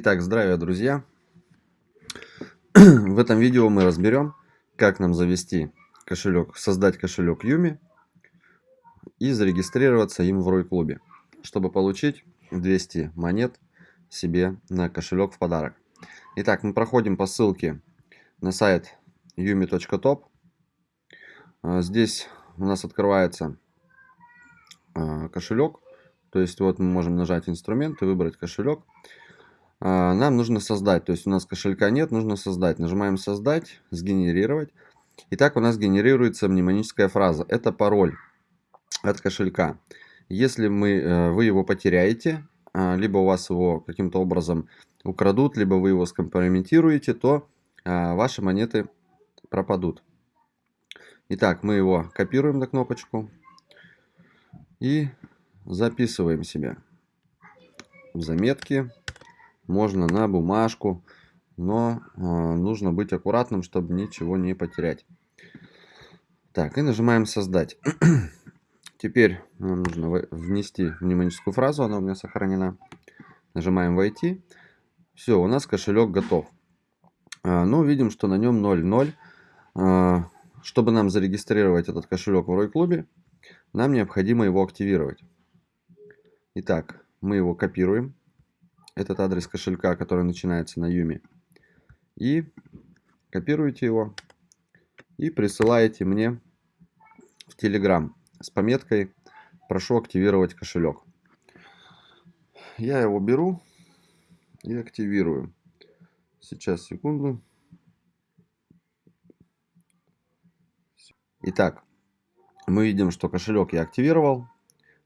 Итак, здравия, друзья! В этом видео мы разберем, как нам завести кошелек, создать кошелек Юми и зарегистрироваться им в Рой-клубе, чтобы получить 200 монет себе на кошелек в подарок. Итак, мы проходим по ссылке на сайт yumi.top. А, здесь у нас открывается а, кошелек. То есть вот мы можем нажать инструмент и выбрать кошелек. А, нам нужно создать, то есть у нас кошелька нет, нужно создать. Нажимаем создать, сгенерировать. Итак, у нас генерируется мнемоническая фраза. Это пароль от кошелька. Если мы, э, вы его потеряете, либо у вас его каким-то образом украдут, либо вы его скомпрометируете, то ваши монеты пропадут. Итак, мы его копируем на кнопочку и записываем себе в заметки. Можно на бумажку, но э, нужно быть аккуратным, чтобы ничего не потерять. Так, и нажимаем «Создать». Теперь нам нужно внести мнемоническую фразу, она у меня сохранена. Нажимаем «Войти». Все, у нас кошелек готов. А, ну, видим, что на нем 0,0. А, чтобы нам зарегистрировать этот кошелек в Рой-клубе, нам необходимо его активировать. Итак, мы его копируем, этот адрес кошелька, который начинается на Юми, и копируете его и присылаете мне в Telegram с пометкой «Прошу активировать кошелек». Я его беру и активирую. Сейчас, секунду. Итак, мы видим, что кошелек я активировал.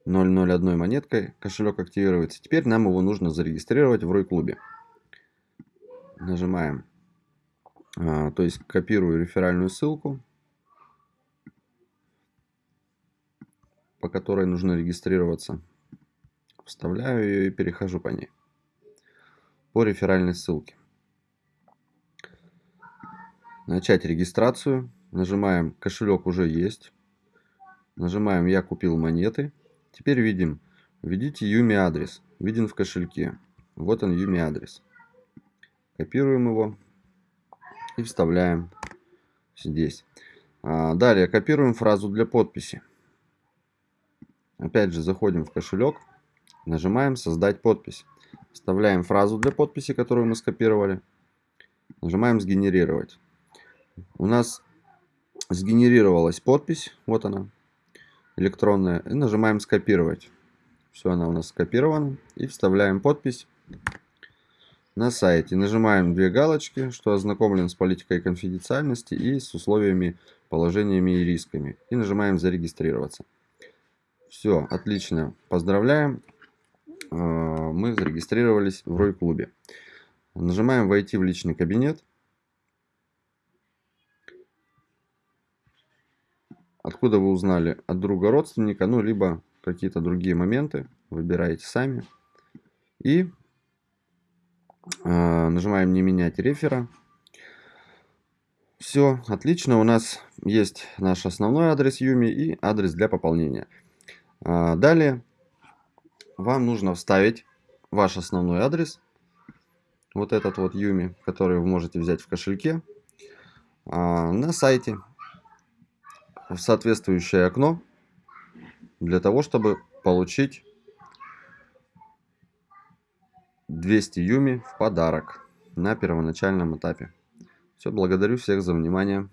001 монеткой кошелек активируется. Теперь нам его нужно зарегистрировать в Рой-клубе. Нажимаем, а, то есть копирую реферальную ссылку, по которой нужно регистрироваться. Вставляю ее и перехожу по ней. По реферальной ссылке. Начать регистрацию. Нажимаем «Кошелек уже есть». Нажимаем «Я купил монеты». Теперь видим «Введите Юми адрес». Виден в кошельке. Вот он Юми адрес. Копируем его и вставляем здесь. А, далее копируем фразу для подписи. Опять же заходим в кошелек, нажимаем «Создать подпись». Вставляем фразу для подписи, которую мы скопировали. Нажимаем «Сгенерировать». У нас сгенерировалась подпись, вот она, электронная, и нажимаем скопировать. Все, она у нас скопирована. И вставляем подпись на сайте. Нажимаем две галочки, что ознакомлен с политикой конфиденциальности и с условиями, положениями и рисками. И нажимаем зарегистрироваться. Все, отлично. Поздравляем. А, мы зарегистрировались в Рой-клубе. Нажимаем «Войти в личный кабинет». Откуда вы узнали? От друга родственника, ну, либо какие-то другие моменты. Выбираете сами. И э, нажимаем «Не менять рефера». Все, отлично. У нас есть наш основной адрес Юми и адрес для пополнения. А, далее вам нужно вставить ваш основной адрес. Вот этот вот Юми, который вы можете взять в кошельке. А, на сайте в соответствующее окно для того, чтобы получить 200 юми в подарок на первоначальном этапе. Все, благодарю всех за внимание.